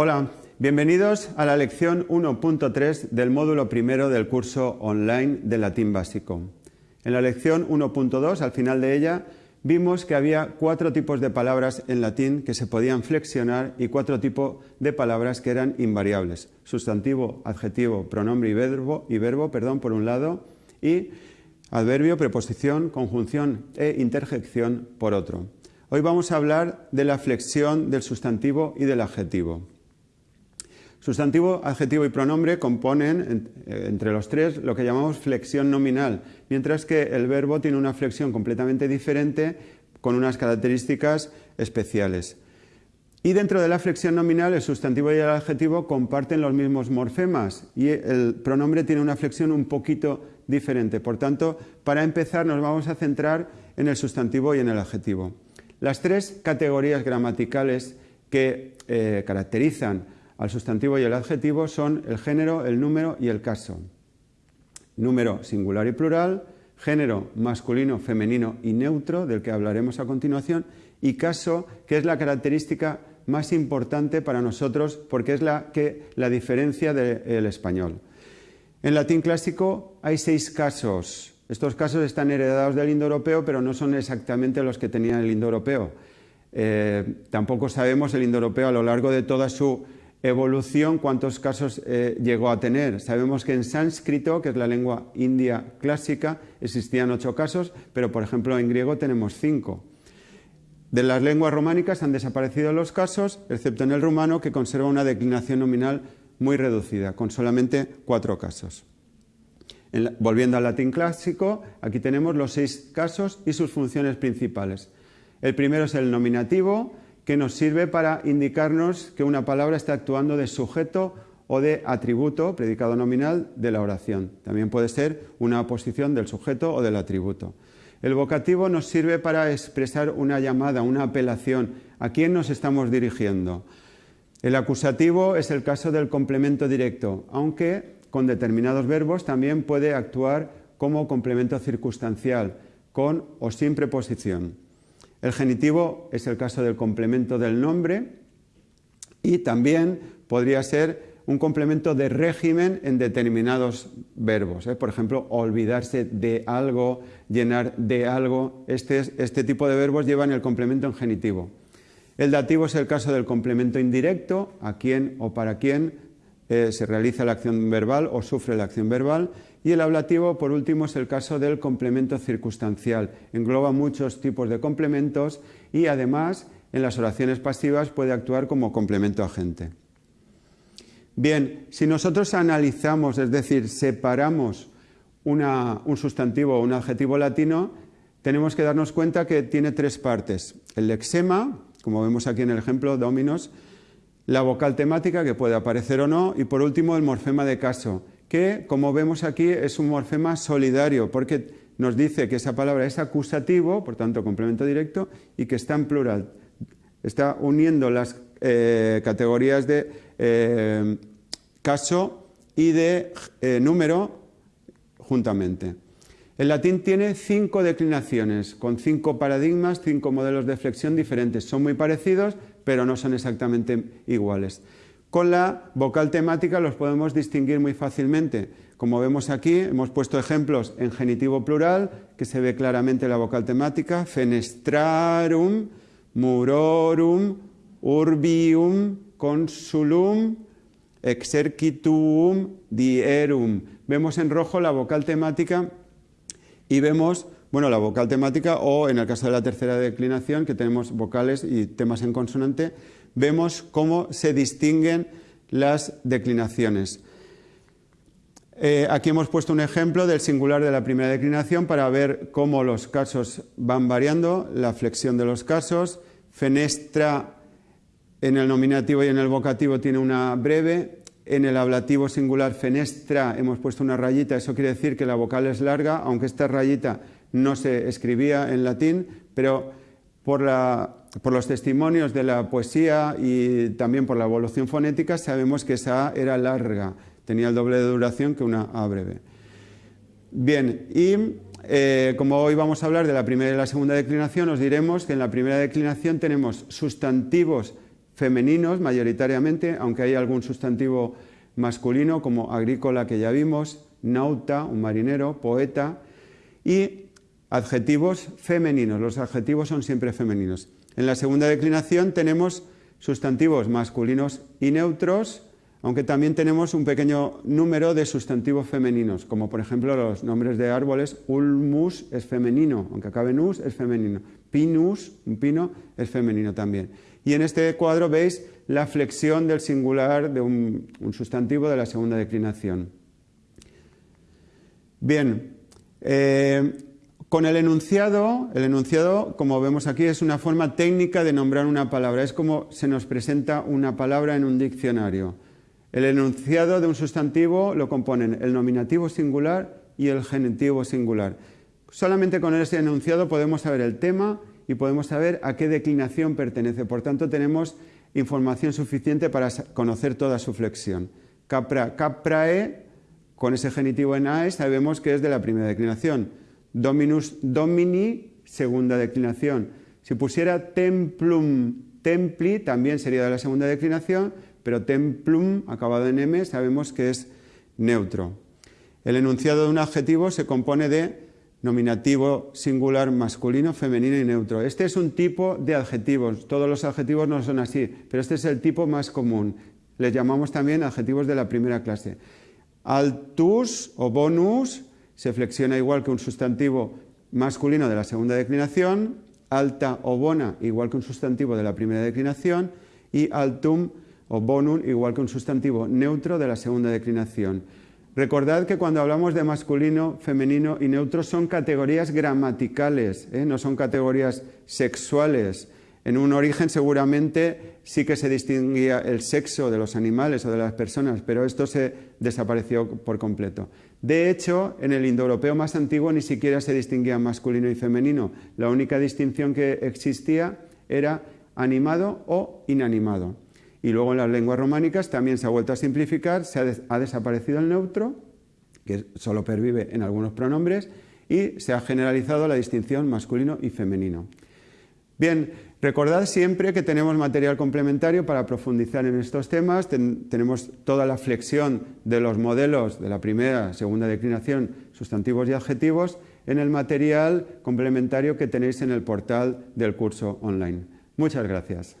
Hola, bienvenidos a la lección 1.3 del módulo primero del curso online de latín básico. En la lección 1.2, al final de ella, vimos que había cuatro tipos de palabras en latín que se podían flexionar y cuatro tipos de palabras que eran invariables. Sustantivo, adjetivo, pronombre y verbo, y verbo perdón, por un lado, y adverbio, preposición, conjunción e interjección por otro. Hoy vamos a hablar de la flexión del sustantivo y del adjetivo. Sustantivo, adjetivo y pronombre componen eh, entre los tres lo que llamamos flexión nominal, mientras que el verbo tiene una flexión completamente diferente con unas características especiales. Y dentro de la flexión nominal, el sustantivo y el adjetivo comparten los mismos morfemas y el pronombre tiene una flexión un poquito diferente. Por tanto, para empezar nos vamos a centrar en el sustantivo y en el adjetivo. Las tres categorías gramaticales que eh, caracterizan al sustantivo y el adjetivo son el género, el número y el caso. Número singular y plural, género masculino, femenino y neutro, del que hablaremos a continuación, y caso, que es la característica más importante para nosotros porque es la que la diferencia del español. En latín clásico hay seis casos. Estos casos están heredados del indoeuropeo, pero no son exactamente los que tenía el indoeuropeo. Eh, tampoco sabemos el indoeuropeo a lo largo de toda su Evolución, ¿cuántos casos eh, llegó a tener? Sabemos que en sánscrito, que es la lengua india clásica, existían ocho casos, pero por ejemplo en griego tenemos cinco. De las lenguas románicas han desaparecido los casos, excepto en el rumano, que conserva una declinación nominal muy reducida, con solamente cuatro casos. volviendo al latín clásico, aquí tenemos los seis casos y sus funciones principales. El primero es el nominativo, que nos sirve para indicarnos que una palabra está actuando de sujeto o de atributo, predicado nominal, de la oración. También puede ser una oposición del sujeto o del atributo. El vocativo nos sirve para expresar una llamada, una apelación. ¿A quién nos estamos dirigiendo? El acusativo es el caso del complemento directo, aunque con determinados verbos también puede actuar como complemento circunstancial, con o sin preposición. El genitivo es el caso del complemento del nombre y también podría ser un complemento de régimen en determinados verbos. ¿eh? Por ejemplo, olvidarse de algo, llenar de algo. Este, este, tipo de verbos llevan el complemento en genitivo. El dativo es el caso del complemento indirecto, a quién o para quién eh, se realiza la acción verbal o sufre la acción verbal. Y el ablativo, por último, es el caso del complemento circunstancial. Engloba muchos tipos de complementos y además en las oraciones pasivas puede actuar como complemento agente. Bien, si nosotros analizamos, es decir, separamos un sustantivo o un adjetivo latino, tenemos que darnos cuenta que tiene tres partes. El lexema, como vemos aquí en el ejemplo, dominos, la vocal temática, que puede aparecer o no, y por último el morfema de caso, que, como vemos aquí, es un morfema solidario, porque nos dice que esa palabra es acusativo, por tanto complemento directo, y que está en plural. Está uniendo las eh, categorías de eh, caso y de eh, número juntamente. El latín tiene cinco declinaciones, con cinco paradigmas, cinco modelos de flexión diferentes. Son muy parecidos, pero no son exactamente iguales. Con la vocal temática los podemos distinguir muy fácilmente. Como vemos aquí, hemos puesto ejemplos en genitivo plural, que se ve claramente la vocal temática, fenestrarum, murorum, urbium, consulum, exercitum, dierum. Vemos en rojo la vocal temática y vemos bueno, la vocal temática o en el caso de la tercera declinación, que tenemos vocales y temas en consonante, vemos cómo se distinguen las declinaciones. Eh, aquí hemos puesto un ejemplo del singular de la primera declinación para ver cómo los casos van variando, la flexión de los casos. Fenestra en el nominativo y en el vocativo tiene una breve. En el ablativo singular fenestra hemos puesto una rayita, eso quiere decir que la vocal es larga, aunque esta rayita no se escribía en latín, pero por, los testimonios de la poesía y también por la evolución fonética sabemos que esa A era larga, tenía el doble de duración que una A breve. Bien, y eh, como hoy vamos a hablar de la primera y la segunda declinación, os diremos que en la primera declinación tenemos sustantivos femeninos mayoritariamente, aunque hay algún sustantivo masculino como agrícola que ya vimos, nauta, un marinero, poeta, y adjetivos femeninos. Los adjetivos son siempre femeninos. En la segunda declinación tenemos sustantivos masculinos y neutros, aunque también tenemos un pequeño número de sustantivos femeninos, como por ejemplo los nombres de árboles, ulmus es femenino, aunque acabe en us es femenino, pinus, un pino, es femenino también. Y en este cuadro veis la flexión del singular de un, sustantivo de la segunda declinación. Bien, eh, con el enunciado, el enunciado, como vemos aquí, es una forma técnica de nombrar una palabra, es como se nos presenta una palabra en un diccionario. El enunciado de un sustantivo lo componen el nominativo singular y el genitivo singular. Solamente con ese enunciado podemos saber el tema y podemos saber a qué declinación pertenece. Por tanto, tenemos información suficiente para conocer toda su flexión. Capra, caprae, con ese genitivo en ae, sabemos que es de la primera declinación. Dominus domini, segunda declinación. Si pusiera templum templi, también sería de la segunda declinación, pero templum, acabado en m, sabemos que es neutro. El enunciado de un adjetivo se compone de nominativo singular masculino, femenino y neutro. Este es un tipo de adjetivos, todos los adjetivos no son así, pero este es el tipo más común. Les llamamos también adjetivos de la primera clase. Altus o bonus se flexiona igual que un sustantivo masculino de la segunda declinación, alta o bona igual que un sustantivo de la primera declinación y altum o bonum igual que un sustantivo neutro de la segunda declinación. Recordad que cuando hablamos de masculino, femenino y neutro son categorías gramaticales, ¿eh? no son categorías sexuales. En un origen seguramente sí que se distinguía el sexo de los animales o de las personas, pero esto se desapareció por completo. De hecho, en el indoeuropeo más antiguo ni siquiera se distinguía masculino y femenino. La única distinción que existía era animado o inanimado. Y luego en las lenguas románicas también se ha vuelto a simplificar, se ha, desaparecido el neutro, que solo pervive en algunos pronombres, y se ha generalizado la distinción masculino y femenino. Bien, recordad siempre que tenemos material complementario para profundizar en estos temas. tenemos toda la flexión de los modelos de la primera, segunda declinación, sustantivos y adjetivos, en el material complementario que tenéis en el portal del curso online. Muchas gracias.